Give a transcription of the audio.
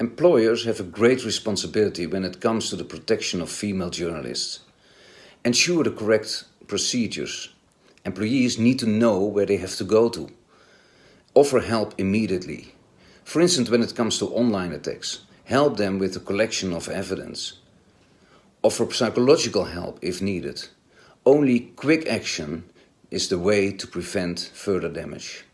Employers have a great responsibility when it comes to the protection of female journalists. Ensure the correct procedures. Employees need to know where they have to go to. Offer help immediately. For instance, when it comes to online attacks, help them with the collection of evidence. Offer psychological help if needed. Only quick action is the way to prevent further damage.